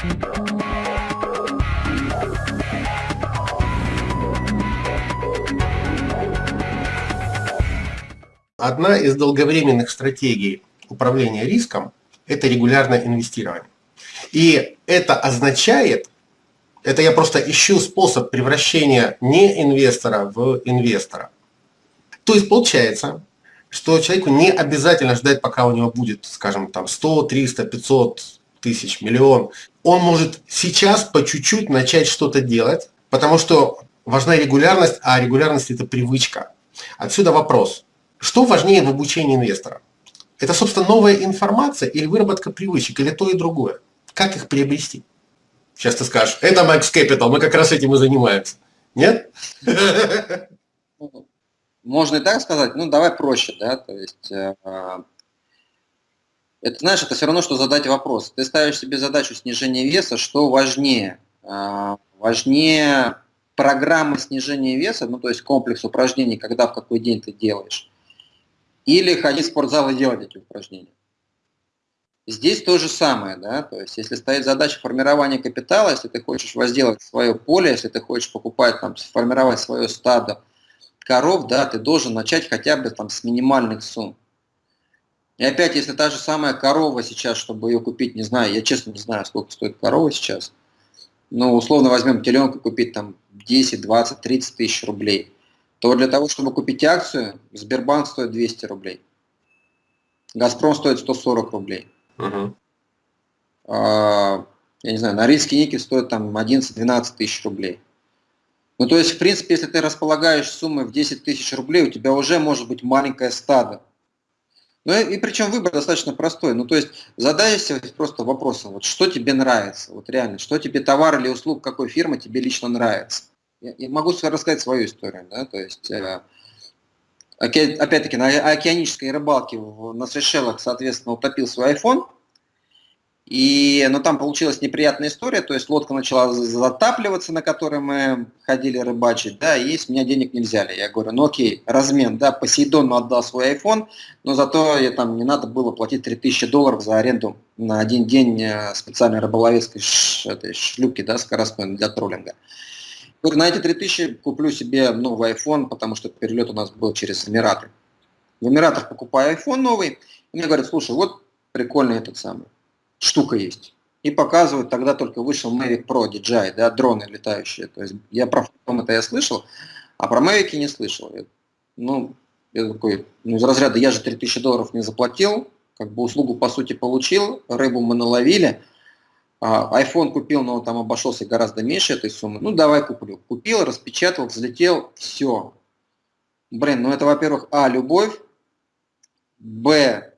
Одна из долговременных стратегий управления риском – это регулярное инвестирование. И это означает, это я просто ищу способ превращения не инвестора в инвестора. То есть получается, что человеку не обязательно ждать, пока у него будет, скажем, там 100, 300, 500 тысяч, миллион. Он может сейчас по чуть-чуть начать что-то делать, потому что важна регулярность, а регулярность это привычка. Отсюда вопрос. Что важнее в обучении инвестора? Это, собственно, новая информация или выработка привычек, или то и другое? Как их приобрести? Сейчас ты скажешь, это Max Capital, мы как раз этим и занимаемся. Нет? Можно и так сказать, ну давай проще, да, то есть э, это, знаешь, это все равно, что задать вопрос. Ты ставишь себе задачу снижения веса, что важнее? Э, важнее программа снижения веса, ну то есть комплекс упражнений, когда в какой день ты делаешь, или ходить в спортзал и делать эти упражнения. Здесь то же самое, да, то есть если стоит задача формирования капитала, если ты хочешь возделать свое поле, если ты хочешь покупать, там, сформировать свое стадо коров, да, ты должен начать хотя бы там с минимальных сумм. И опять, если та же самая корова сейчас, чтобы ее купить, не знаю, я честно не знаю, сколько стоит корова сейчас, но условно возьмем теленка купить там 10, 20, 30 тысяч рублей – то для того, чтобы купить акцию, Сбербанк стоит 200 рублей. Газпром стоит 140 рублей. Угу. А, я не знаю, Норильский никель стоит там 11-12 тысяч рублей. Ну, то есть, в принципе, если ты располагаешь суммой в 10 тысяч рублей, у тебя уже может быть маленькое стадо. Ну, и, причем выбор достаточно простой. Ну, то есть, задайся просто вопросом, вот что тебе нравится, вот реально, что тебе товар или услуг какой фирмы тебе лично нравится. Я, я могу рассказать свою историю, да, то есть, э, опять-таки, на океанической рыбалке на Сейшелах, соответственно, утопил свой iPhone, и, но там получилась неприятная история, то есть лодка начала затапливаться, на которой мы ходили рыбачить, да, и с меня денег не взяли. Я говорю, ну окей, размен, да, Посейдону отдал свой iPhone, но зато я, там не надо было платить 3000 долларов за аренду на один день э, специальной рыболовецкой ш, этой шлюпки, да, скоростной для троллинга. Говорю, на эти 3000 куплю себе новый iPhone, потому что перелет у нас был через Эмираты. В Эмиратах покупаю iPhone новый, и мне говорят, слушай, вот прикольный этот самый, штука есть. И показывают, тогда только вышел Mavic Pro DJI, да, дроны летающие. То есть я про фотон это я слышал, а про Mavic не слышал. Ну, я такой, ну из разряда я же 3000 долларов не заплатил, как бы услугу по сути получил, рыбу мы наловили, а, iPhone купил, но он там обошелся гораздо меньше этой суммы. Ну, давай куплю. Купил, распечатал, взлетел, все. Блин, ну это, во-первых, а, любовь, б,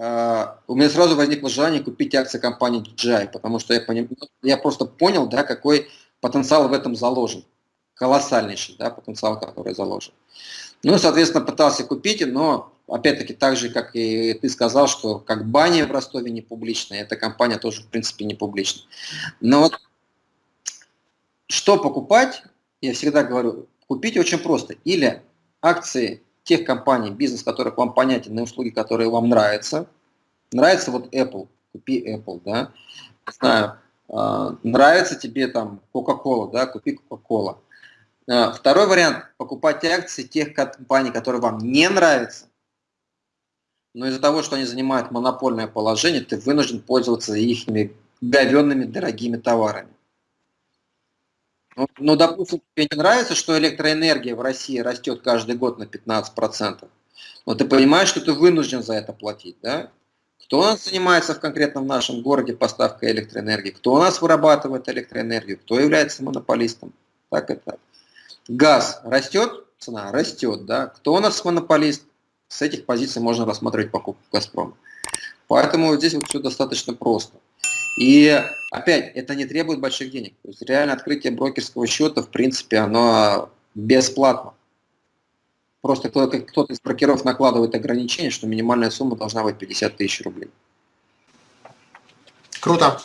у меня сразу возникло желание купить акции компании DJI, потому что я, поним, я просто понял, да, какой потенциал в этом заложен. Колоссальнейший, да, потенциал, который заложен. Ну, соответственно, пытался купить, но опять-таки, так же, как и ты сказал, что как баня в Ростове не публичная, эта компания тоже, в принципе, не публичная. Но вот что покупать, я всегда говорю, купить очень просто. Или акции тех компаний, бизнес которых вам понятен, на услуги, которые вам нравятся. Нравится вот Apple, купи Apple, да. Знаю, э, нравится тебе там Coca-Cola, да, купи Coca-Cola. Э, второй вариант – покупать акции тех компаний, которые вам не нравятся, но из-за того, что они занимают монопольное положение, ты вынужден пользоваться их говенными дорогими товарами. Ну, ну, допустим, тебе не нравится, что электроэнергия в России растет каждый год на 15%, но ты понимаешь, что ты вынужден за это платить, да? Кто у нас занимается в конкретном нашем городе поставкой электроэнергии? Кто у нас вырабатывает электроэнергию? Кто является монополистом? Так это. Газ растет, цена растет, да? Кто у нас монополист? с этих позиций можно рассматривать покупку Газпрома. Поэтому здесь вот все достаточно просто. И опять, это не требует больших денег. То есть реально открытие брокерского счета, в принципе, оно бесплатно. Просто кто-то из брокеров накладывает ограничение, что минимальная сумма должна быть 50 тысяч рублей. Круто.